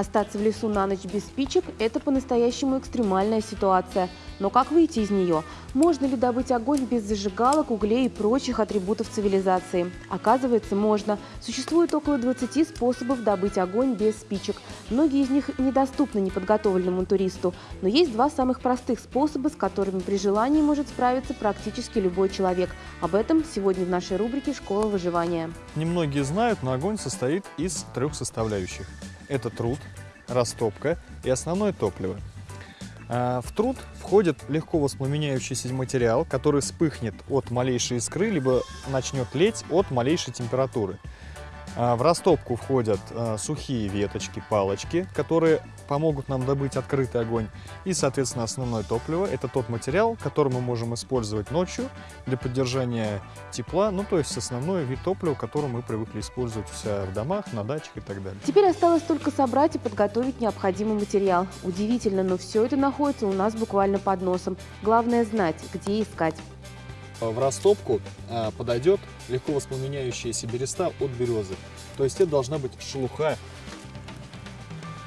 Остаться в лесу на ночь без спичек – это по-настоящему экстремальная ситуация. Но как выйти из нее? Можно ли добыть огонь без зажигалок, углей и прочих атрибутов цивилизации? Оказывается, можно. Существует около 20 способов добыть огонь без спичек. Многие из них недоступны неподготовленному туристу. Но есть два самых простых способа, с которыми при желании может справиться практически любой человек. Об этом сегодня в нашей рубрике «Школа выживания». Немногие знают, но огонь состоит из трех составляющих. Это труд, растопка и основное топливо. А, в труд входит легко воспламеняющийся материал, который вспыхнет от малейшей искры, либо начнет леть от малейшей температуры. А, в растопку входят а, сухие веточки, палочки, которые помогут нам добыть открытый огонь. И, соответственно, основное топливо – это тот материал, который мы можем использовать ночью для поддержания тепла. Ну, то есть основной вид топлива, который мы привыкли использовать у в домах, на дачах и так далее. Теперь осталось только собрать и подготовить необходимый материал. Удивительно, но все это находится у нас буквально под носом. Главное знать, где искать. В растопку а, подойдет легко воспламеняющаяся береста от березы. То есть это должна быть шелуха,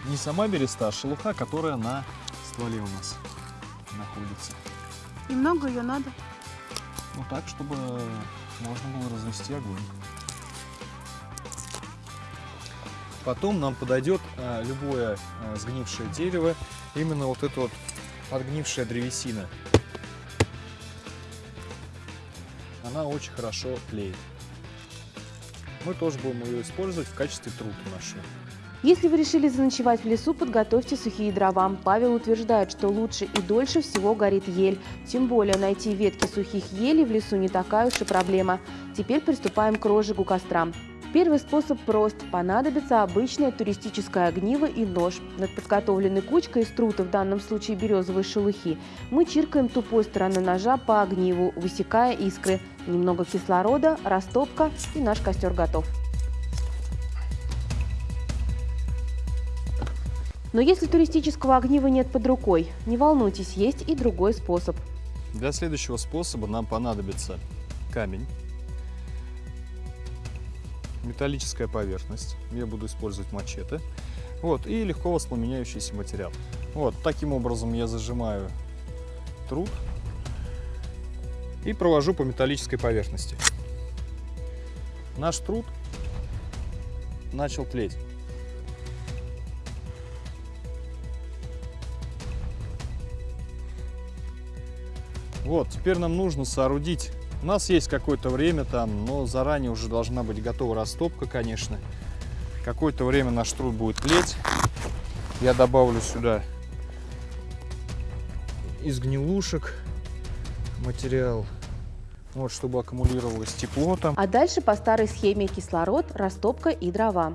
не сама береста, а шелуха, которая на стволе у нас находится. И много ее надо? Ну так, чтобы можно было развести огонь. Потом нам подойдет а, любое а, сгнившее дерево, именно вот эта вот подгнившая древесина. Она очень хорошо тлеет. Мы тоже будем ее использовать в качестве трута нашего. Если вы решили заночевать в лесу, подготовьте сухие дрова. Павел утверждает, что лучше и дольше всего горит ель. Тем более найти ветки сухих елей в лесу не такая уж и проблема. Теперь приступаем к розжигу костра. Первый способ прост. Понадобится обычное туристическое огниво и нож. Над подготовленной кучкой из трута, в данном случае березовой шелухи, мы чиркаем тупой стороной ножа по огниву, высекая искры. Немного кислорода, растопка и наш костер готов. Но если туристического огнива нет под рукой, не волнуйтесь, есть и другой способ. Для следующего способа нам понадобится камень, металлическая поверхность, я буду использовать мачете, вот, и легко воспламеняющийся материал. Вот, таким образом я зажимаю труд и провожу по металлической поверхности. Наш труд начал тлеть. Вот, теперь нам нужно соорудить у нас есть какое-то время там, но заранее уже должна быть готова растопка, конечно. Какое-то время наш труд будет тлеть. Я добавлю сюда из гнилушек материал, вот, чтобы аккумулировалось тепло там. А дальше по старой схеме кислород, растопка и дрова.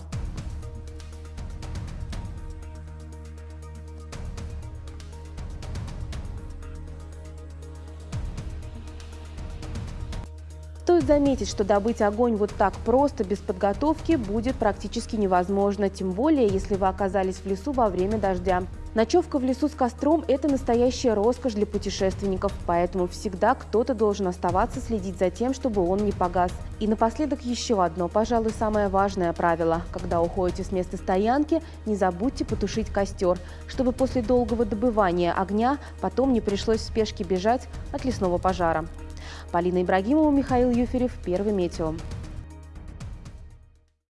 Стоит заметить, что добыть огонь вот так просто, без подготовки, будет практически невозможно, тем более, если вы оказались в лесу во время дождя. Ночевка в лесу с костром – это настоящая роскошь для путешественников, поэтому всегда кто-то должен оставаться следить за тем, чтобы он не погас. И напоследок еще одно, пожалуй, самое важное правило. Когда уходите с места стоянки, не забудьте потушить костер, чтобы после долгого добывания огня потом не пришлось в спешке бежать от лесного пожара. Полина Ибрагимова, Михаил Юферев, Первый метео.